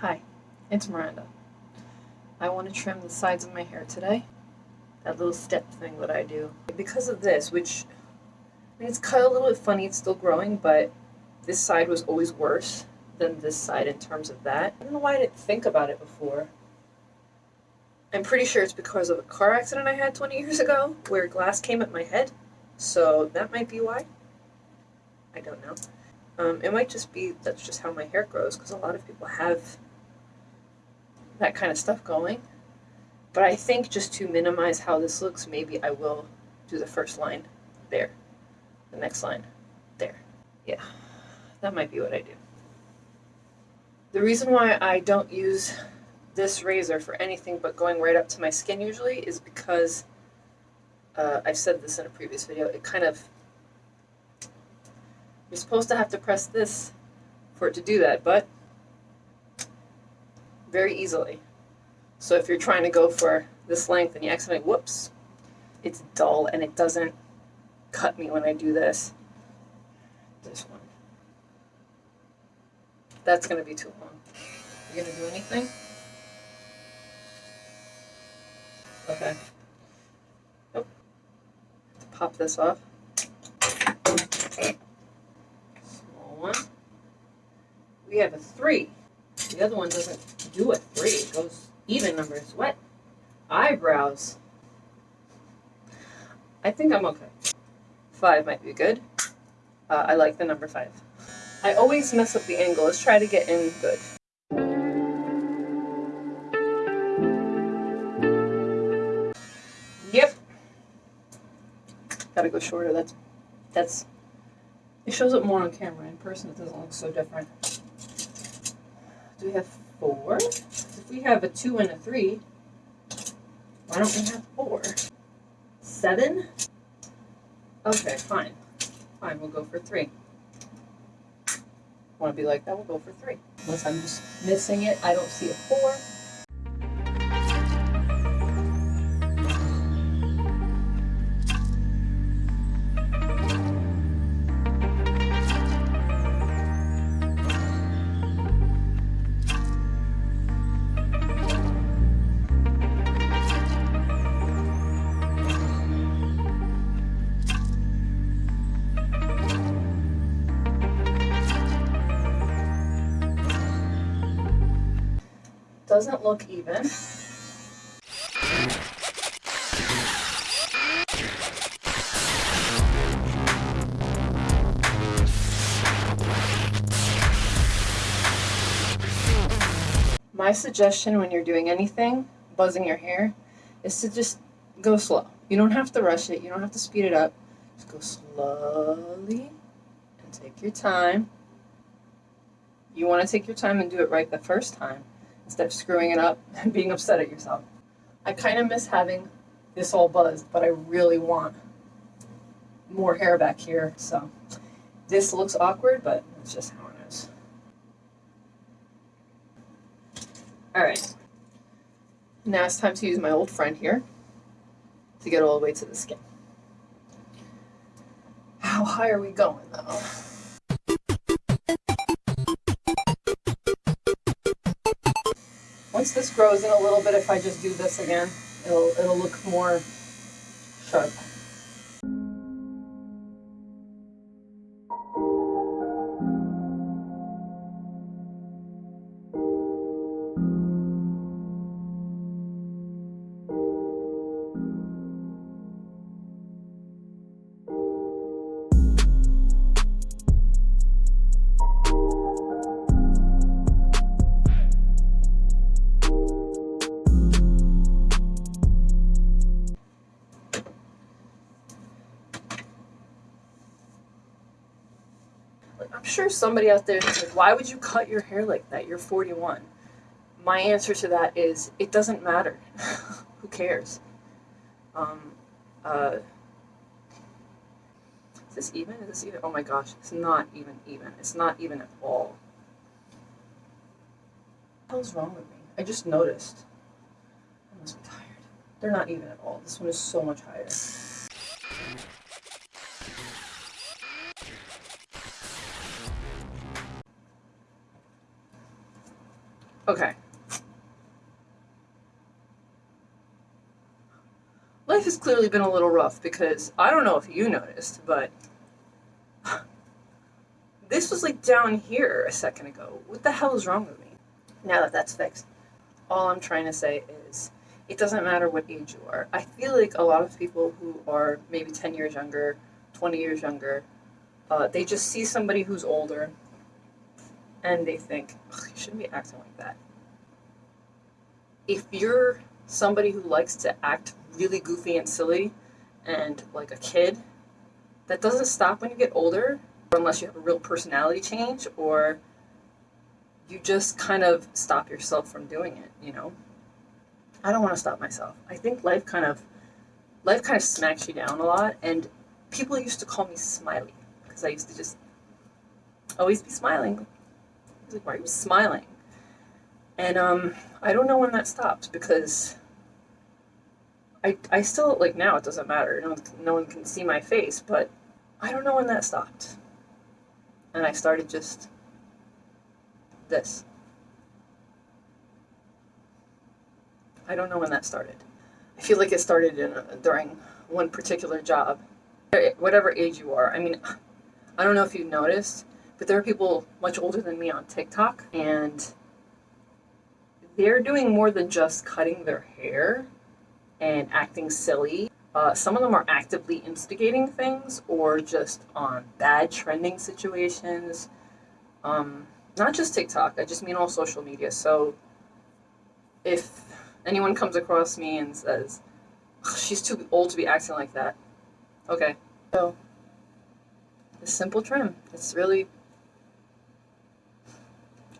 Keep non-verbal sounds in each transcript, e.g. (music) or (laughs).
Hi, it's Miranda. I want to trim the sides of my hair today. That little step thing that I do. Because of this, which I mean, it's cut a little bit funny, it's still growing, but this side was always worse than this side in terms of that. I don't know why I didn't think about it before. I'm pretty sure it's because of a car accident I had 20 years ago where glass came at my head. So that might be why. I don't know. Um, it might just be that's just how my hair grows because a lot of people have that kind of stuff going. But I think just to minimize how this looks, maybe I will do the first line there, the next line there. Yeah, that might be what I do. The reason why I don't use this razor for anything but going right up to my skin usually is because uh, I've said this in a previous video, it kind of you're supposed to have to press this for it to do that, but very easily. So if you're trying to go for this length and you accidentally, whoops, it's dull and it doesn't cut me when I do this. This one. That's going to be too long. You going to do anything? Okay. Nope. Pop this off. Small one. We have a three. The other one doesn't do it. three. Goes even numbers. What? Eyebrows. I think I'm okay. Five might be good. Uh, I like the number five. I always mess up the angle. Let's try to get in good. Yep. Gotta go shorter. That's that's it shows up more on camera. In person, it doesn't look so different. Do we have four? If we have a two and a three, why don't we have four? Seven? Okay, fine. Fine, we'll go for three. Want to be like that, we'll go for three. Unless I'm just missing it, I don't see a four. Doesn't look even. My suggestion when you're doing anything, buzzing your hair, is to just go slow. You don't have to rush it. You don't have to speed it up. Just go slowly and take your time. You want to take your time and do it right the first time instead of screwing it up and being upset at yourself. I kind of miss having this all buzzed, but I really want more hair back here. So this looks awkward, but it's just how it is. All right. Now it's time to use my old friend here to get all the way to the skin. How high are we going though? Once this grows in a little bit, if I just do this again, it'll, it'll look more sharp. Sure somebody out there like, why would you cut your hair like that? You're 41. My answer to that is, it doesn't matter. (laughs) Who cares? Um, uh, is this even? Is this even? Oh my gosh, it's not even even. It's not even at all. What the hell's wrong with me? I just noticed. I must be tired. They're not even at all. This one is so much higher. Okay. Life has clearly been a little rough because I don't know if you noticed, but (sighs) this was like down here a second ago. What the hell is wrong with me? Now that that's fixed, all I'm trying to say is it doesn't matter what age you are. I feel like a lot of people who are maybe 10 years younger, 20 years younger, uh, they just see somebody who's older and they think, you shouldn't be acting like that. If you're somebody who likes to act really goofy and silly and like a kid, that doesn't stop when you get older, unless you have a real personality change or you just kind of stop yourself from doing it, you know? I don't want to stop myself. I think life kind of life kind of smacks you down a lot and people used to call me smiley because I used to just always be smiling. Like, why are you smiling? And um, I don't know when that stopped because I, I still, like now it doesn't matter. No no one can see my face, but I don't know when that stopped. And I started just this. I don't know when that started. I feel like it started in, during one particular job. Whatever age you are. I mean, I don't know if you've noticed, but there are people much older than me on TikTok, and they're doing more than just cutting their hair and acting silly. Uh, some of them are actively instigating things or just on bad trending situations. Um, not just TikTok, I just mean all social media. So if anyone comes across me and says, she's too old to be acting like that, okay. So, a simple trim. It's really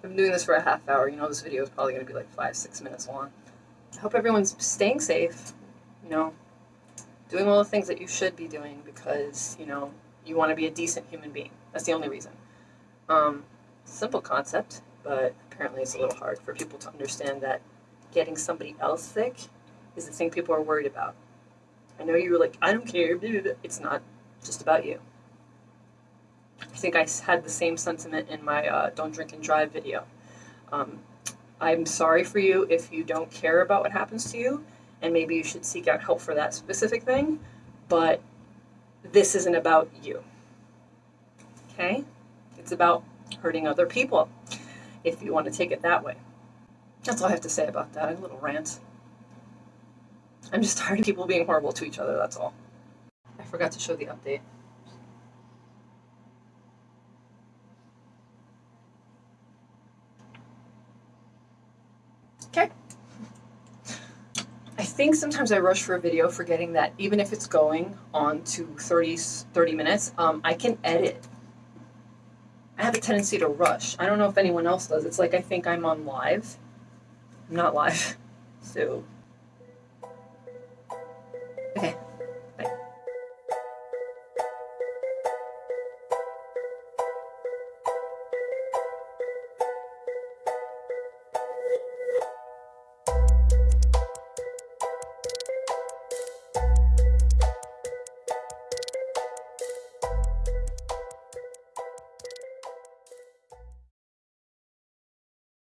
Been doing this for a half hour. You know, this video is probably going to be like five, six minutes long. I hope everyone's staying safe, you know, doing all the things that you should be doing because, you know, you want to be a decent human being. That's the only reason. Um, simple concept, but apparently it's a little hard for people to understand that getting somebody else sick is the thing people are worried about. I know you were like, I don't care. It's not just about you. I think I had the same sentiment in my uh, Don't Drink and Drive video. Um, I'm sorry for you if you don't care about what happens to you, and maybe you should seek out help for that specific thing, but this isn't about you. Okay? It's about hurting other people, if you want to take it that way. That's all I have to say about that. A little rant. I'm just (laughs) tired of people being horrible to each other, that's all. I forgot to show the update. Okay. I think sometimes I rush for a video forgetting that even if it's going on to 30, 30 minutes, um, I can edit. I have a tendency to rush. I don't know if anyone else does. It's like I think I'm on live. I'm not live. (laughs) So